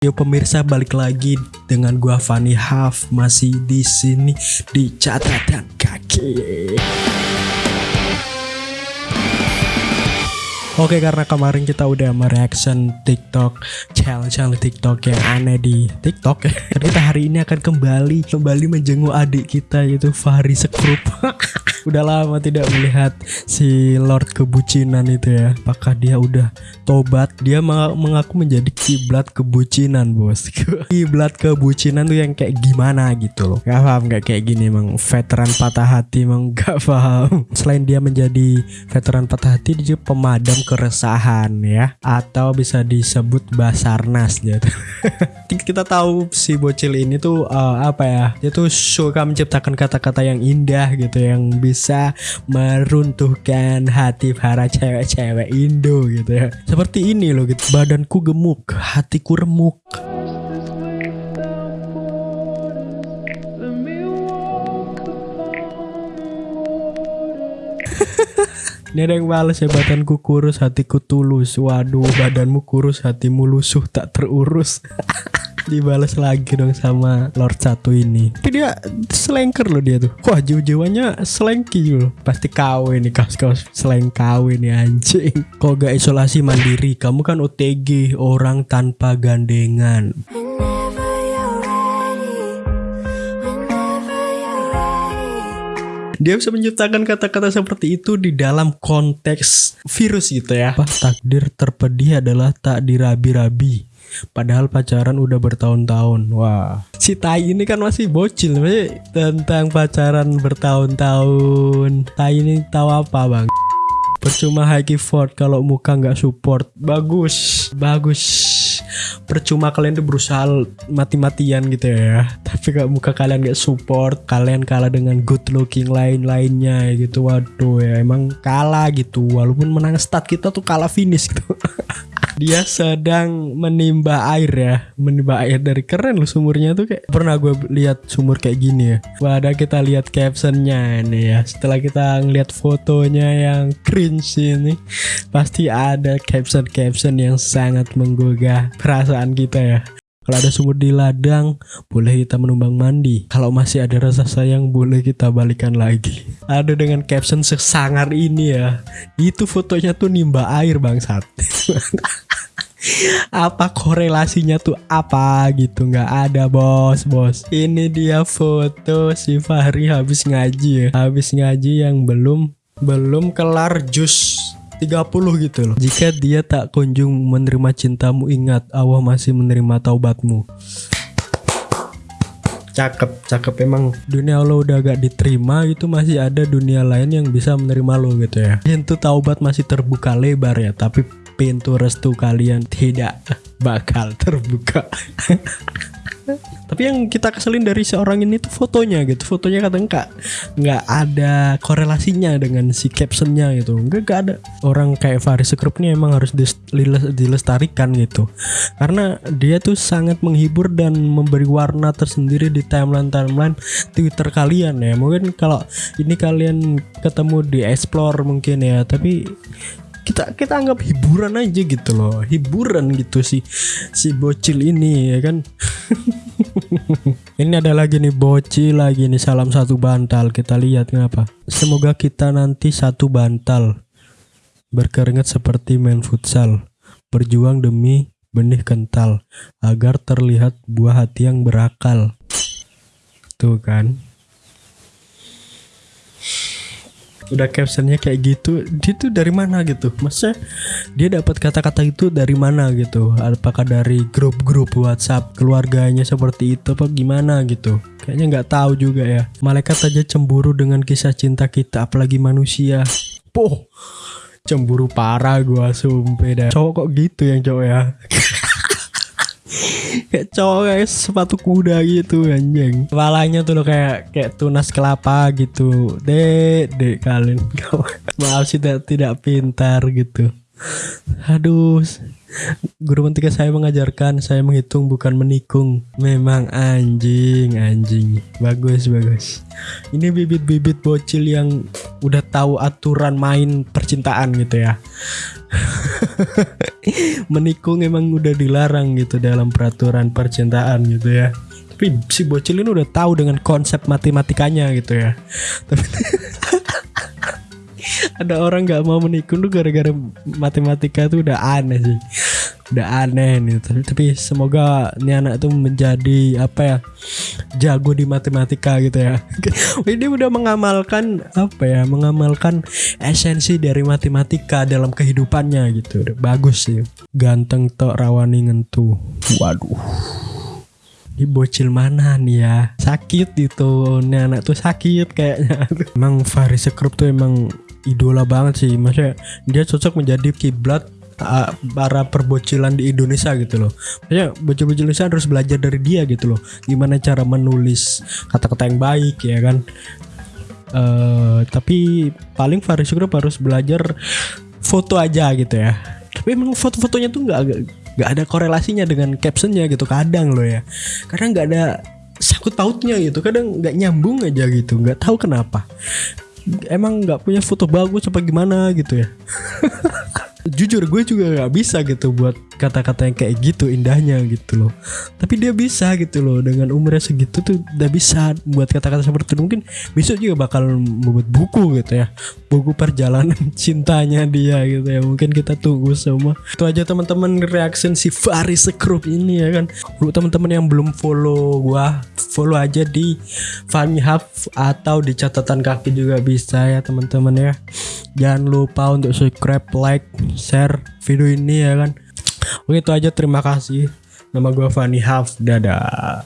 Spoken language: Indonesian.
Yo pemirsa balik lagi dengan gua Fani Haf masih di sini di catatan kaki. Oke karena kemarin kita udah mereaction TikTok challenge-challenge TikTok yang aneh di TikTok kita hari ini akan kembali kembali menjenguk adik kita yaitu Fahri Sekrup. Udah lama tidak melihat si Lord kebucinan itu ya. Apakah dia udah tobat? Dia mengaku menjadi kiblat kebucinan bos. Kiblat kebucinan tuh yang kayak gimana gitu loh. Gak paham gak kayak gini emang veteran patah hati emang gak paham. Selain dia menjadi veteran patah hati dia pemadam keresahan ya atau bisa disebut basarnas gitu. kita tahu si bocil ini tuh uh, apa ya dia tuh suka menciptakan kata-kata yang indah gitu yang bisa meruntuhkan hati para cewek-cewek Indo gitu ya seperti ini loh gitu badanku gemuk hatiku remuk Ini ada yang balas ya badanku kurus hatiku tulus. Waduh badanmu kurus hatimu lusuh tak terurus. Dibalas lagi dong sama Lord satu ini. Tapi dia selengker loh dia tuh. Wah jiwa-jiwanya selengki loh Pasti KW nih kaos-kaos seleng KW nih anjing. Kok gak isolasi mandiri? Kamu kan OTG orang tanpa gandengan dia bisa menciptakan kata-kata seperti itu di dalam konteks virus gitu ya. Apa takdir terpedih adalah tak dirabi-rabi. Padahal pacaran udah bertahun-tahun. Wah, si Tai ini kan masih bocil, masih tentang pacaran bertahun-tahun. Tai ini tahu apa, Bang? Percuma high effort kalau muka nggak support. Bagus, bagus. Percuma kalian tuh berusaha mati-matian gitu ya. Tapi kalau muka kalian gak support kalian kalah dengan good looking lain-lainnya gitu. Waduh ya emang kalah gitu. Walaupun menang stat kita tuh kalah finish gitu dia sedang menimba air ya menimba air dari keren loh sumurnya tuh kayak pernah gue lihat sumur kayak gini ya pada kita lihat captionnya ini ya setelah kita ngeliat fotonya yang cringe ini pasti ada caption-caption yang sangat menggugah perasaan kita ya kalau ada sumur di ladang, boleh kita menumbang mandi. Kalau masih ada rasa sayang, boleh kita balikan lagi. Ada dengan caption sesangar ini ya. Itu fotonya tuh nimba air bangsat. apa korelasinya tuh? Apa gitu? Nggak ada bos bos. Ini dia foto si Fahri habis ngaji ya. Habis ngaji yang belum belum kelar jus 30 gitu loh. Jika dia tak kunjung menerima cintamu ingat Allah masih menerima taubatmu. Cakep cakep emang. Dunia lo udah gak diterima itu masih ada dunia lain yang bisa menerima lo gitu ya. Pintu taubat masih terbuka lebar ya tapi pintu restu kalian tidak bakal terbuka. Tapi yang kita keselin dari seorang ini tuh fotonya gitu. Fotonya kata enggak nggak ada korelasinya dengan si captionnya gitu. Enggak gak ada. Orang kayak Faris Sekrup ini emang harus dilestarikan gitu. Karena dia tuh sangat menghibur dan memberi warna tersendiri di timeline timeline Twitter kalian ya. Mungkin kalau ini kalian ketemu di explore mungkin ya. Tapi kita kita anggap hiburan aja gitu loh. Hiburan gitu sih si bocil ini ya kan? Ini ada lagi nih bocil lagi nih salam satu bantal. Kita lihat kenapa semoga kita nanti satu bantal berkeringat seperti main futsal. Berjuang demi benih kental agar terlihat buah hati yang berakal. Tuh kan udah captionnya kayak gitu dia tuh dari mana gitu? Maksudnya dia dapat kata-kata itu dari mana gitu? Apakah dari grup-grup WhatsApp keluarganya seperti itu apa gimana gitu? Kayaknya nggak tahu juga ya. Malaikat aja cemburu dengan kisah cinta kita apalagi manusia. Poh cemburu parah gua sumpah dah. Cowok kok gitu yang cowok ya kayak cowok kayak sepatu kuda gitu anjing. Kepalanya tuh lo kayak kayak tunas kelapa gitu. Dek dek kalian. Maaf sih tidak pintar gitu. Aduh Guru matematika saya mengajarkan saya menghitung bukan menikung. Memang anjing, anjing. Bagus, bagus. Ini bibit-bibit bocil yang udah tahu aturan main percintaan gitu ya. menikung emang udah dilarang gitu dalam peraturan percintaan gitu ya. Tapi si bocil ini udah tahu dengan konsep matematikanya gitu ya. Tapi ada orang nggak mau menikung tuh gara-gara matematika tuh udah aneh sih. Udah aneh nih tapi, tapi semoga ini anak tuh menjadi apa ya jago di matematika gitu ya. Ini udah mengamalkan apa ya mengamalkan esensi dari matematika dalam kehidupannya gitu. Udah bagus sih. Ganteng tok rawani ngentu. Waduh. Ini bocil mana nih ya? Sakit gitu ini anak tuh sakit kayaknya. Emang Faris Sekrup tuh emang idola banget sih. Maksudnya dia cocok menjadi kiblat uh, para perbocilan di Indonesia gitu loh. Maksudnya bocil-bocil Indonesia harus belajar dari dia gitu loh. Gimana cara menulis kata-kata yang baik ya kan? Uh, tapi paling Faris Group harus belajar foto aja gitu ya. Tapi emang foto-fotonya tuh nggak nggak ada korelasinya dengan captionnya gitu kadang loh ya. Karena nggak ada sakut pautnya gitu kadang nggak nyambung aja gitu nggak tahu kenapa emang nggak punya foto bagus apa gimana gitu ya? Jujur gue juga nggak bisa gitu buat kata-kata yang kayak gitu indahnya gitu loh. Tapi dia bisa gitu loh dengan umurnya segitu tuh udah bisa buat kata-kata seperti itu. Mungkin besok juga bakal membuat buku gitu ya. Buku perjalanan cintanya dia gitu ya. Mungkin kita tunggu semua. Itu aja teman-teman reaction si Faris Group ini ya kan. Untuk teman-teman yang belum follow gua follow aja di Funny Hub atau di catatan kaki juga bisa ya teman-teman ya. Jangan lupa untuk subscribe like share video ini ya kan Oke itu aja terima kasih. Nama gue Fanny Haf dadah